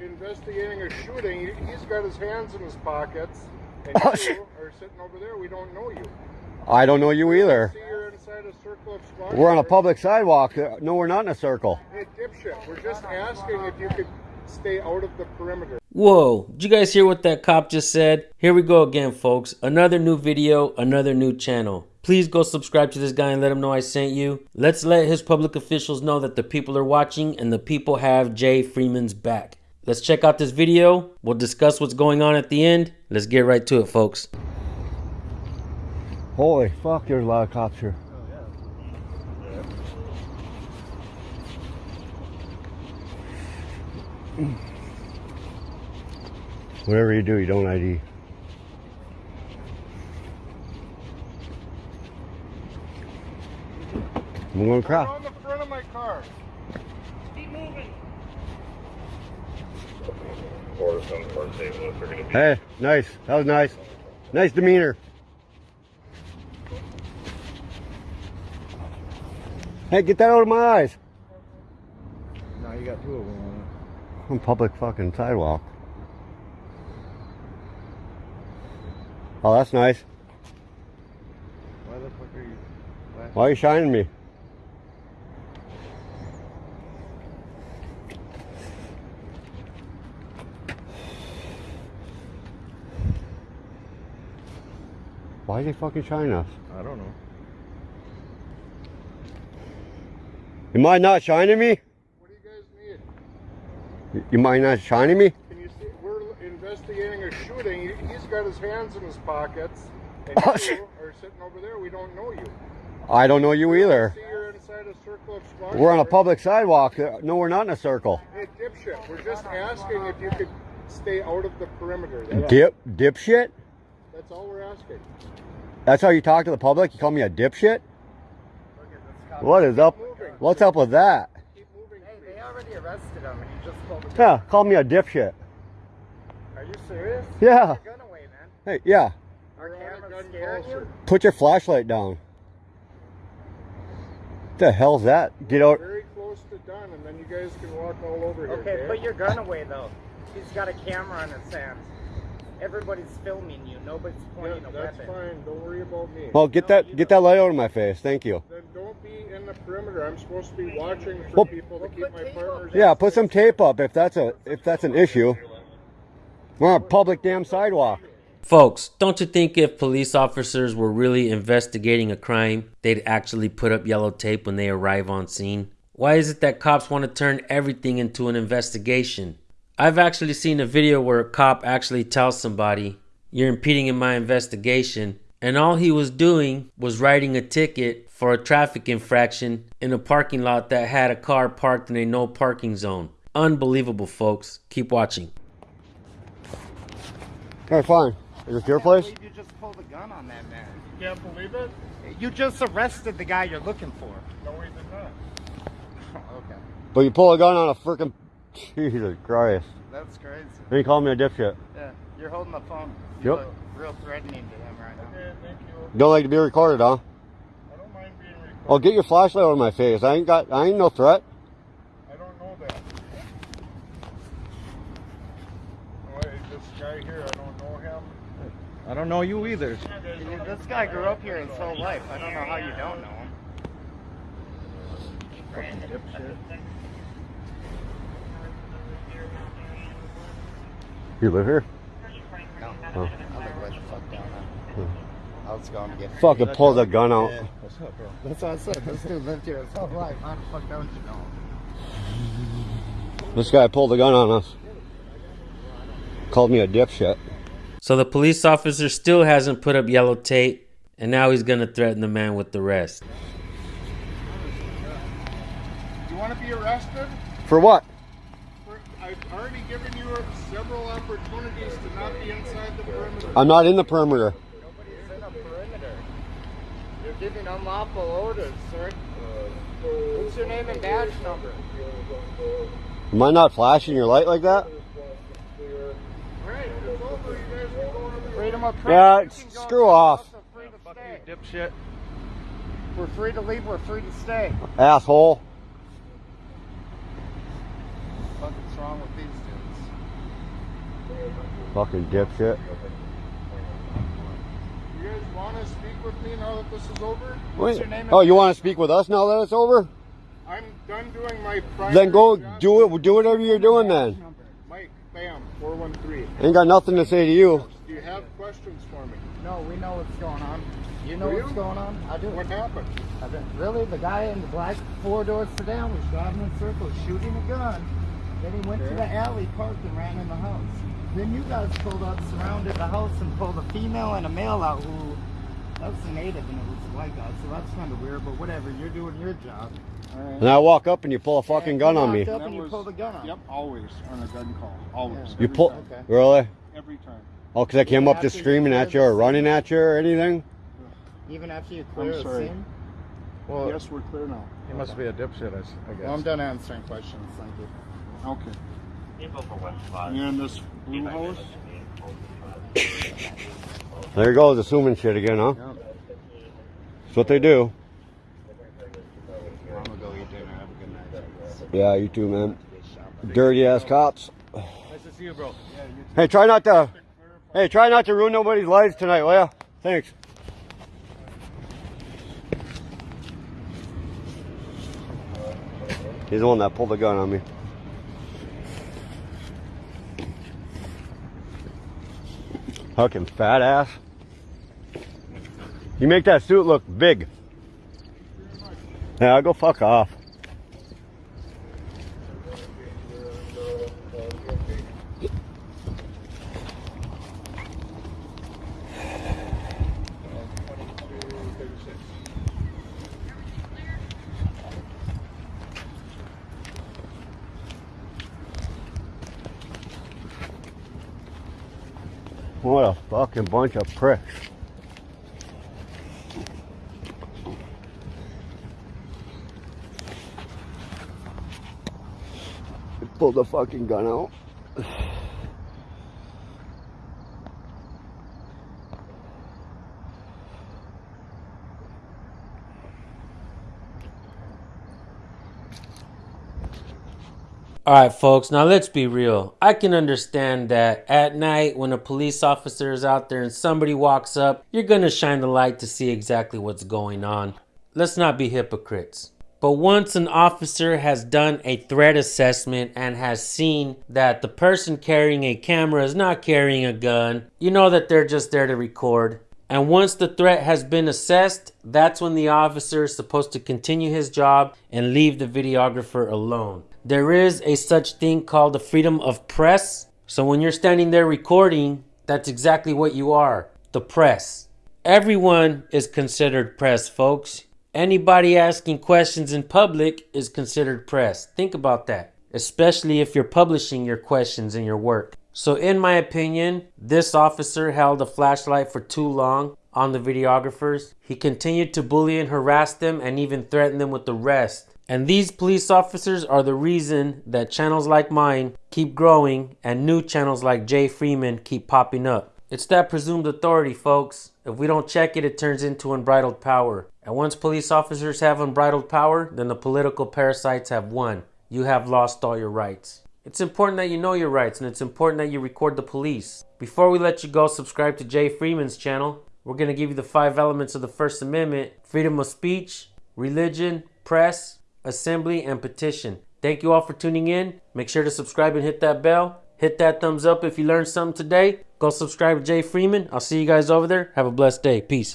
investigating a shooting. He- He's got his hands in his pockets, and Oh, you are sitting over there. We don't know you. I don't know you either. See, you're inside a of We're on a public sidewalk. No, we're not in a circle. Hey, dipshit. We're just asking if you could stay out of the perimeter. Whoa, did you guys hear what that cop just said? Here we go again, folks. Another new video, another new channel. Please go subscribe to this guy and let him know I sent you. Let's let his public officials know that the people are watching and the people have Jay Freeman's back. Let's check out this video. We'll discuss what's going on at the end. Let's get right to it, folks. Holy fuck, there's a lot of cops here. Whatever you do, you don't ID. I'm going to You're crap. on the front of my car. or some part St. Louis are going to be. Hey, nice. That was nice. Nice demeanor. Hey, get that out of my eyes. No, you got two of them on On public fucking sidewalk. Oh, that's nice. Why the fuck are you flashing? Why are you shining me? Why are they fucking shining us? I don't know. You mind not shining me? What do you guys need? You mind not shining me? Can you see? We're investigating a shooting. He- He's got his hands in his pockets, and Oh, you are sitting over there. We don't know you. I don't know you either. See, you're inside a circle of squad We're on a public sidewalk. No, we're not in a circle. Hey, dipshit. We're just asking if you could stay out of the perimeter. That's, Dip, dipshit? That's all we're asking. That's how you talk to the public? You call me a dipshit? Look at. What is up? Moving. What's up with that? Keep moving. Hey, they already arrested him and he just pulled the gun. Yeah, call me a dipshit. Are you serious? Yeah. Put your gun away, man. Hey, yeah. Our We're on a camera's gun scaring call, you? Put your flashlight down. What the hell's that? Get out. Very close to done, and then you guys can walk all over here. Okay, put your gun away though. He's got a camera on his hands. Everybody's filming you. Nobody's Yeah, pointing a that's weapon. fine. Don't worry about me. Well, get that get that light out of my face. Thank you. Then don't be in the perimeter. I'm supposed to be watching for Well- people to keep my partners. Yeah, put some tape up if that's a if that's an issue. We're on a public damn sidewalk. Folks, don't you think if police officers were really investigating a crime, they'd actually put up yellow tape when they arrive on scene? Why is it that cops want to turn everything into an investigation? I've actually seen a video where a cop actually tells somebody, You're impeding in my investigation, and all he was doing was writing a ticket for a traffic infraction in a parking lot that had a car parked in a no parking zone. Unbelievable, folks. Keep watching. All right, fine. Is this your place? you just pulled a gun on that man. You can't believe it? You just arrested the guy you're looking for. No, we did not. okay. But you pull a gun on a freaking Jesus Christ. That's crazy. Then you call me a dipshit. Yeah, you're holding the phone. Yep. You look real threatening to him right now. Okay, thank you. Don't like to be recorded, huh? I don't mind being recorded. Oh, get your flashlight on my face. I ain't got. I ain't no threat. I don't know that. This guy here, I don't know him. I don't know you either. You guys don't This guy grew up here his whole life. I don't know how you don't know him. Fucking dipshit. You live here? No. Oh. I live right the fuck down there. Hmm. I was going to get Fucking pull the gun out. Yeah. What's up, bro? That's what I said. This dude lived here his whole life. How the fuck don't you know? This guy pulled the gun on us. Called me a dipshit. So the police officer still hasn't put up yellow tape, and now he's gonna threaten the man with the rest. You want to be arrested? For what? For- I've already given you several opportunities to not be inside the perimeter. I'm not in the perimeter. Nobody's in a perimeter. You're giving unlawful orders, sir. What's your name and badge number? Am I not flashing your light like that? Alright, it's over. You guys can go on Freedom of. Yeah, You can go screw off. house, We're free to stay. Dipshit. We're free to leave. We're free to stay. Asshole. What's wrong with these dudes? Fucking dipshit. You guys want to speak with me now that this is over? What's your name Oh, you want to speak with us now that it's over? I'm done doing my primary Then go job. do it. Do whatever you're doing then. Mike, bam, 413. Ain't got nothing to say to you. Do you have questions for me? No, we know what's going on. You know Do what's you? going on? I do. What happened? I do. Really? The guy in the black four doors sedan was driving in circles, shooting a gun. Then he went to the alley, parked, and ran in the house. Then you guys pulled up, surrounded the house, and pulled a female and a male out who that was a native and it was a white guy, so that's kind of weird. But whatever, you're doing your job. And I walk up and you pull a fucking And gun on me. walked Up and you was- pulled a gun on. Yep, always on a gun call. Always. Yeah. You pull. time. Okay. Really? Every time. Oh, because I came up After just screaming at you or scene? running at you or anything? Even after you clear the sorry. scene. Well, yes, we're clear now. He must be a dipshit, I guess. well, I'm done answering questions. Thank you. Okay. And for West Five. You in this blue house? There goes assuming shit again, huh? That's what they do. I'm gonna go eat dinner. Have a good night. Yeah, you too, man. Dirty ass cops. Nice to see you, bro. Hey, try not to. Hey, try not to ruin nobody's lives tonight, will ya? Thanks. He's the one that pulled the gun on me. Fucking fat ass. You make that suit look big. Yeah, go fuck off. What a fucking bunch of pricks. Pull the fucking gun out. All right, folks, now let's be real. I can understand that at night when a police officer is out there and somebody walks up, you're going to shine the light to see exactly what's going on. Let's not be hypocrites. But once an officer has done a threat assessment and has seen that the person carrying a camera is not carrying a gun, you know that they're just there to record. And once the threat has been assessed, that's when the officer is supposed to continue his job and leave the videographer alone. There is a such thing called the freedom of press. So when you're standing there recording, that's exactly what you are the press. Everyone is considered press, folks. Anybody asking questions in public is considered press. Think about that, especially if you're publishing your questions in your work. So, in my opinion, this officer held a flashlight for too long on the videographers. He continued to bully and harass them and even threaten them with arrest. And these police officers are the reason that channels like mine keep growing and new channels like Jay Freeman keep popping up. It's that presumed authority, folks. If we don't check it, it turns into unbridled power. And once police officers have unbridled power, then the political parasites have won. You have lost all your rights. It's important that you know your rights and it's important that you record the police. Before we let you go, subscribe to Jay Freeman's channel. We're going to give you the five elements of the First Amendment freedom of speech, religion, press, assembly, and petition. Thank you all for tuning in. Make sure to subscribe and hit that bell. Hit that thumbs up if you learned something today. Go subscribe to Jay Freeman. I'll see you guys over there. Have a blessed day. Peace.